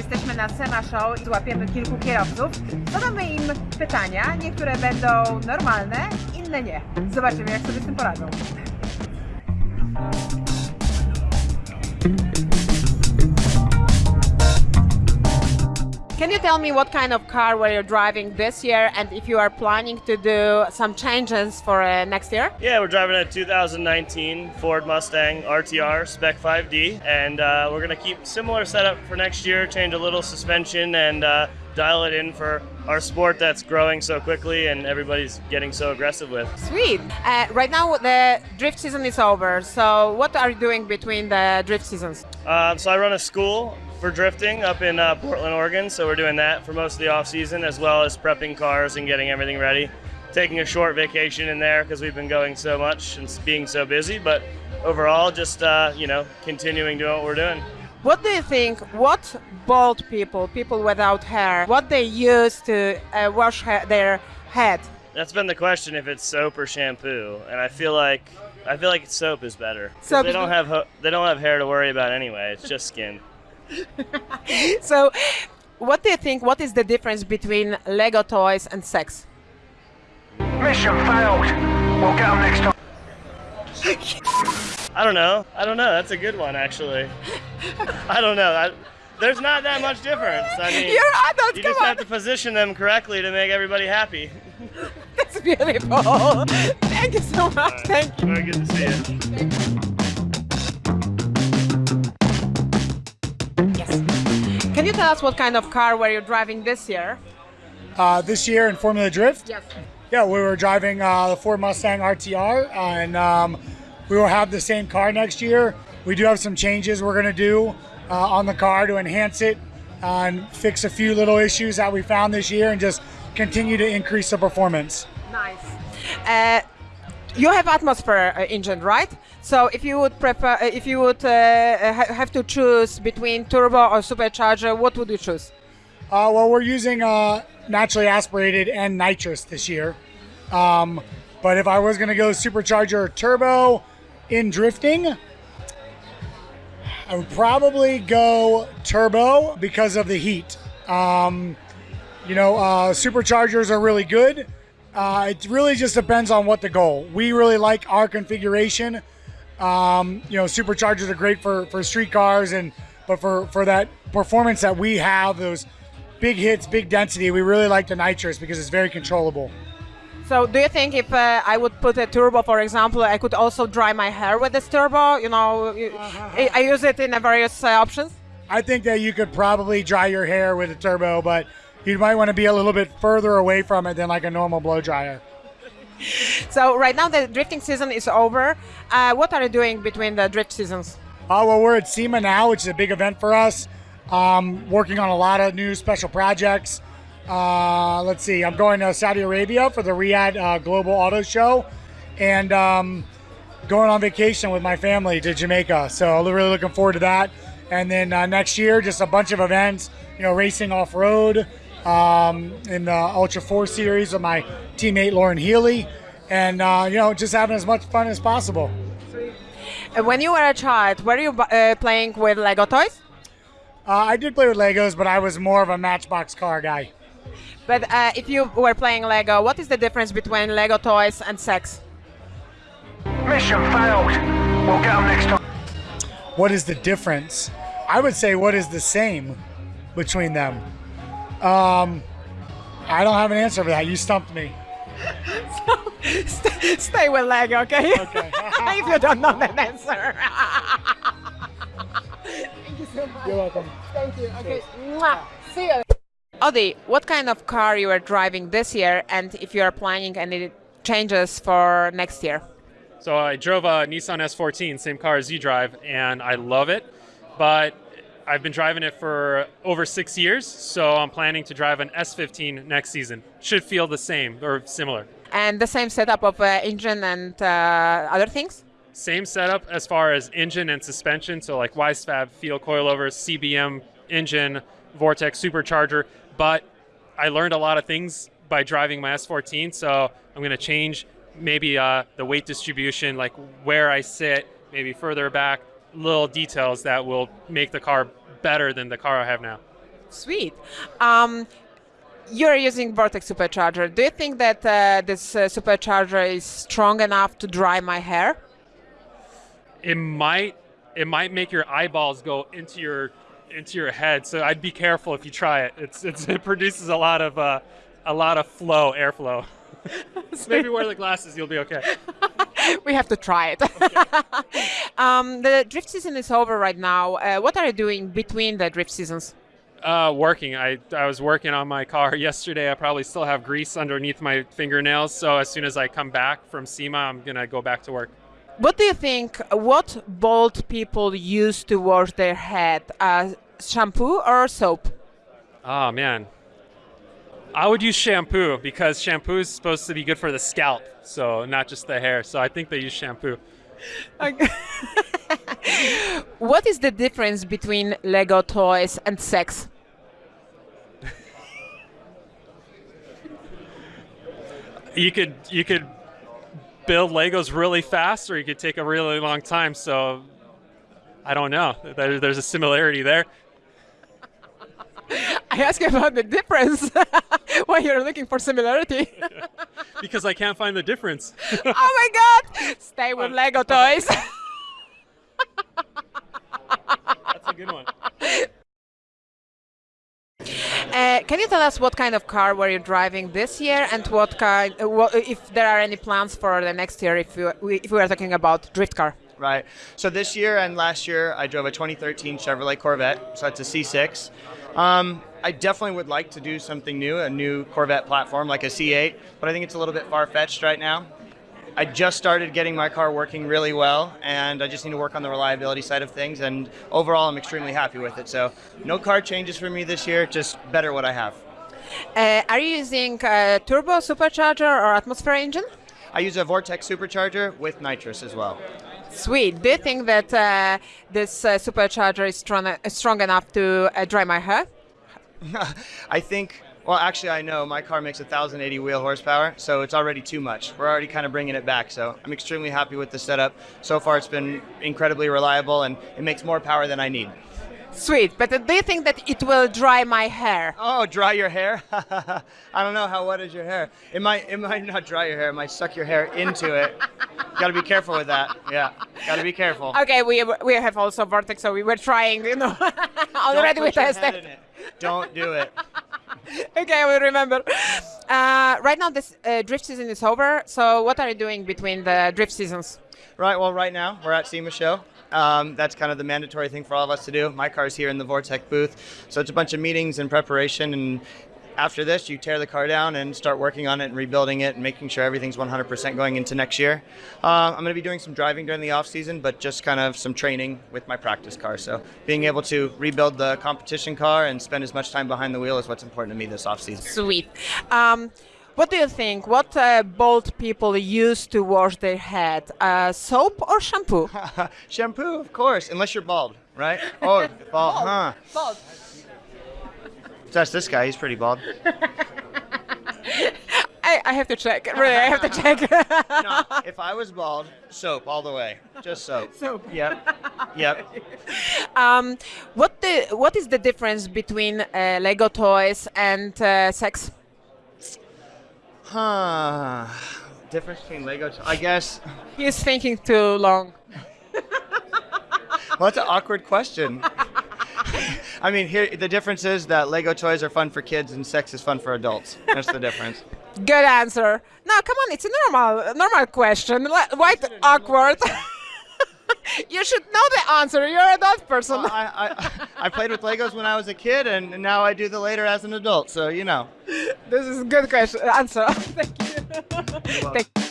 jesteśmy na SEMA Show i złapiemy kilku kierowców. Zadamy im pytania, niektóre będą normalne, inne nie. Zobaczymy, jak sobie z tym poradzą. Can you tell me what kind of car were you driving this year and if you are planning to do some changes for uh, next year? Yeah, we're driving a 2019 Ford Mustang RTR Spec 5D, and uh, we're going to keep similar setup for next year, change a little suspension, and uh, dial it in for our sport that's growing so quickly and everybody's getting so aggressive with. Sweet. Uh, right now the drift season is over. So what are you doing between the drift seasons? Um, so I run a school for drifting up in uh, Portland, Oregon. So we're doing that for most of the off season, as well as prepping cars and getting everything ready. Taking a short vacation in there because we've been going so much and being so busy. But overall, just uh, you know, continuing doing what we're doing. What do you think? What bald people, people without hair, what they use to uh, wash ha- their head? That's been the question if it's soap or shampoo, and I feel like I feel like soap is better. Soap they don't have ho- they don't have hair to worry about anyway. It's just skin. So, what do you think? What is the difference between Lego toys and sex? Mission failed. We'll get them next time. I don't know. I don't know. That's a good one actually. I don't know. I, there's not that much difference. I mean, You're adults, you come just on. have to position them correctly to make everybody happy. That's beautiful. Thank you so much. Thank you. Very good to see you. Us what kind of car were you driving this year? uh, this year in Formula Drift. Yes. Yeah, we were driving uh, the Ford Mustang RTR, and um, we will have the same car next year. We do have some changes we're going to do uh, on the car to enhance it and fix a few little issues that we found this year, and just continue to increase the performance. Nice. Uh, you have atmosphere uh, engine, right? So if you would prefer, uh, if you would uh, ha- have to choose between turbo or supercharger, what would you choose? Uh, well, we're using uh, naturally aspirated and nitrous this year. Um, but if I was going to go supercharger or turbo in drifting, I would probably go turbo because of the heat. Um, you know, uh, superchargers are really good. Uh, it really just depends on what the goal. We really like our configuration. Um, you know, superchargers are great for for street cars, and but for for that performance that we have, those big hits, big density, we really like the nitrous because it's very controllable. So do you think if uh, I would put a turbo, for example, I could also dry my hair with this turbo? You know, I, I use it in various uh, options. I think that you could probably dry your hair with a turbo, but you might want to be a little bit further away from it than like a normal blow dryer. So right now the drifting season is over. Uh, what are you doing between the drift seasons? Uh, well, we're at SEMA now, which is a big event for us. Um, working on a lot of new special projects. Uh, let's see, I'm going to Saudi Arabia for the Riyadh uh, Global Auto Show, and um, going on vacation with my family to Jamaica. So I'm really looking forward to that. And then uh, next year, just a bunch of events. You know, racing off road um, in the Ultra Four Series with my teammate Loren Healy, and uh, you know, just having as much fun as possible. When you were a child, were you uh, playing with Lego toys? Uh, I did play with Legos, but I was more of a Matchbox car guy. But uh, if you were playing Lego, what is the difference between Lego toys and sex? Mission failed. We'll get them next time. What is the difference? I would say what is the same between them. Um, I don't have an answer for that. You stumped me. Stay, stay with leg, okay? Okay. if you don't know that answer. Thank you so much. You're welcome. Thank you. Okay. Mwah. See you. Odi, what kind of car you are driving this year, and if you are planning any changes for next year? So I drove a Nissan S14, same car as you drive, and I love it. But I've been driving it for over six years, so I'm planning to drive an S15 next season. Should feel the same or similar. And the same setup of uh, engine and uh, other things? Same setup as far as engine and suspension, so like Wisefab, Feal coilovers, CBM engine, Vortech supercharger. But I learned a lot of things by driving my S14, so I'm going to change maybe uh, the weight distribution, like where I sit, maybe further back, little details that will make the car better than the car I have now. Sweet. Um, you're using Vortech supercharger. Do you think that uh, this uh, supercharger is strong enough to dry my hair? It might it might make your eyeballs go into your into your head. So I'd be careful if you try it. It's, it's it produces a lot of uh, a lot of flow, airflow. maybe wear the glasses, you'll be okay. we have to try it. um, the drift season is over right now. Uh, what are you doing between the drift seasons? Uh, working. I, I was working on my car yesterday. I probably still have grease underneath my fingernails. So as soon as I come back from SEMA, I'm gonna go back to work. What do you think? What bald people use to wash their head? Uh, shampoo or soap? Oh man, I would use shampoo because shampoo is supposed to be good for the scalp, so not just the hair. So I think they use shampoo. what is the difference between Lego toys and sex? you could you could build Legos really fast, or you could take a really long time. So I don't know. There, there's a similarity there. I ask you about the difference why you're looking for similarity. because I can't find the difference. oh my god! Stay with Lego toys. That's a good one. Uh, can you tell us what kind of car were you driving this year, and what kind, uh, what, if there are any plans for the next year, if, you, if we are talking about drift car? Right. So this year and last year, I drove a 2013 Chevrolet Corvette. So it's a C6. Um, I definitely would like to do something new, a new Corvette platform like a C8, but I think it's a little bit far fetched right now. I just started getting my car working really well, and I just need to work on the reliability side of things. And overall, I'm extremely happy with it. So, no car changes for me this year, just better what I have. Uh, are you using a turbo supercharger or atmosphere engine? I use a Vortech supercharger with nitrous as well. Sweet. Do you think that uh, this uh, supercharger is strong, uh, strong enough to uh, dry my hair? I think well, actually, I know my car makes 1,080 wheel horsepower, so it's already too much. We're already kind of bringing it back, so I'm extremely happy with the setup. So far, it's been incredibly reliable, and it makes more power than I need. Sweet, but do you think that it will dry my hair? Oh, dry your hair? I don't know how wet is your hair. It might, it might not dry your hair. It might suck your hair into it. Got to be careful with that. Yeah, got to be careful. Okay, we we have also Vortech, so we were trying, you know, already we tested. Don't do it. okay, I will remember. Uh, right now, this uh, drift season is over. So, what are you doing between the drift seasons? Right. Well, right now we're at SEMA show. Um, that's kind of the mandatory thing for all of us to do. My car's here in the Vortech booth, so it's a bunch of meetings and preparation and after this, you tear the car down and start working on it and rebuilding it and making sure everything's 100% going into next year. Uh, I'm going to be doing some driving during the off season, but just kind of some training with my practice car. So being able to rebuild the competition car and spend as much time behind the wheel is what's important to me this off season. Sweet. Um, what do you think? What uh, bald people use to wash their head? Uh, soap or shampoo? shampoo, of course, unless you're bald, right? Oh, bald, bald. huh? Bald. That's this guy. He's pretty bald. I, I have to check. Really, I have to check. no, if I was bald, soap all the way. Just soap. Soap. Yep. Yep. Um, what the what is the difference between uh, Lego toys and uh, sex? Huh. Difference between Lego. I guess. He's thinking too long. well, that's an awkward question. I mean, here the difference is that Lego toys are fun for kids and sex is fun for adults. That's the difference. Good answer. No, come on, it's a normal normal question. Why awkward? you should know the answer. You're an adult person. Well, I, I, I played with Legos when I was a kid, and now I do the later as an adult. So you know. This is a good question answer. Thank you. Thank you.